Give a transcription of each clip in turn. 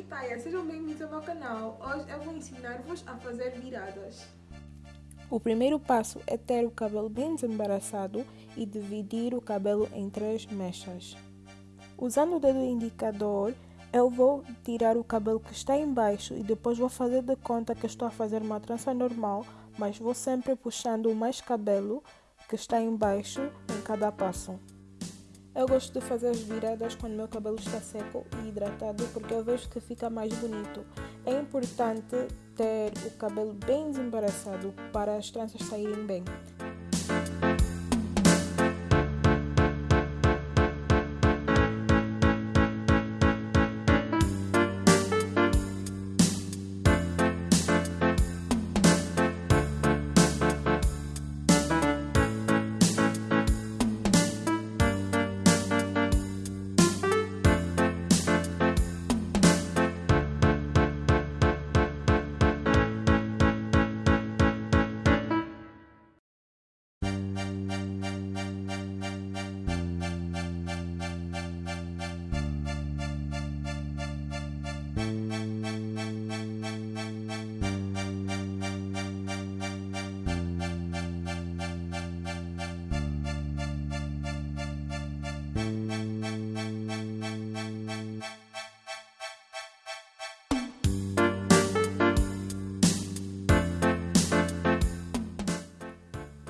e Taia, sejam bem-vindos ao meu canal. Hoje eu vou ensinar-vos a fazer viradas. O primeiro passo é ter o cabelo bem desembaraçado e dividir o cabelo em três mechas. Usando o dedo indicador, eu vou tirar o cabelo que está embaixo e depois vou fazer de conta que estou a fazer uma trança normal, mas vou sempre puxando mais cabelo que está embaixo em cada passo. Eu gosto de fazer as viradas quando meu cabelo está seco e hidratado porque eu vejo que fica mais bonito. É importante ter o cabelo bem desembaraçado para as tranças saírem bem.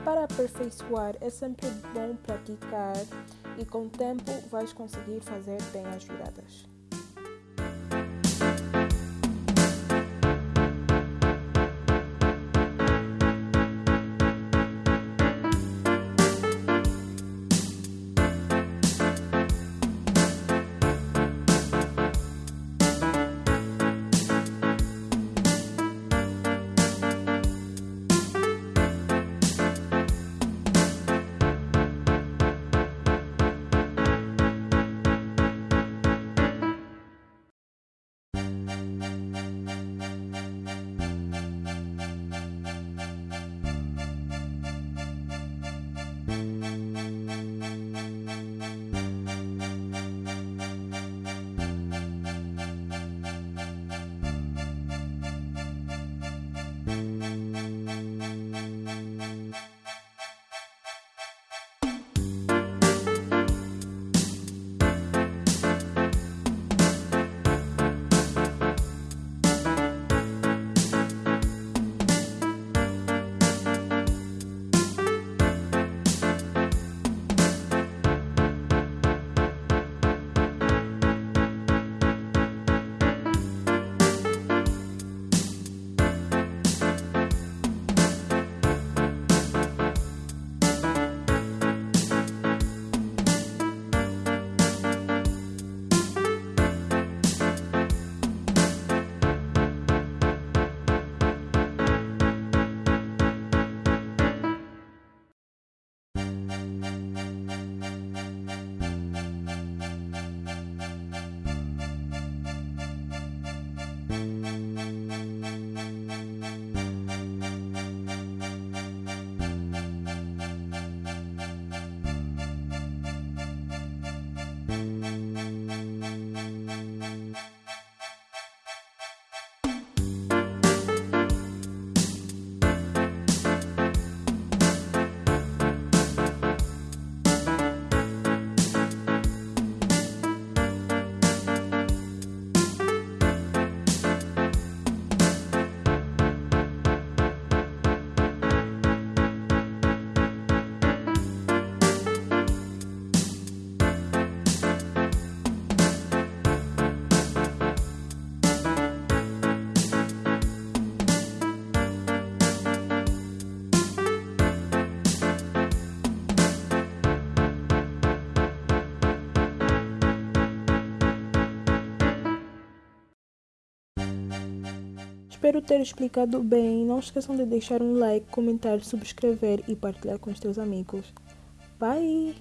Para aperfeiçoar é sempre bom praticar e com o tempo vais conseguir fazer bem as viradas. Espero ter explicado bem. Não esqueçam de deixar um like, comentar, subscrever e partilhar com os teus amigos. Bye!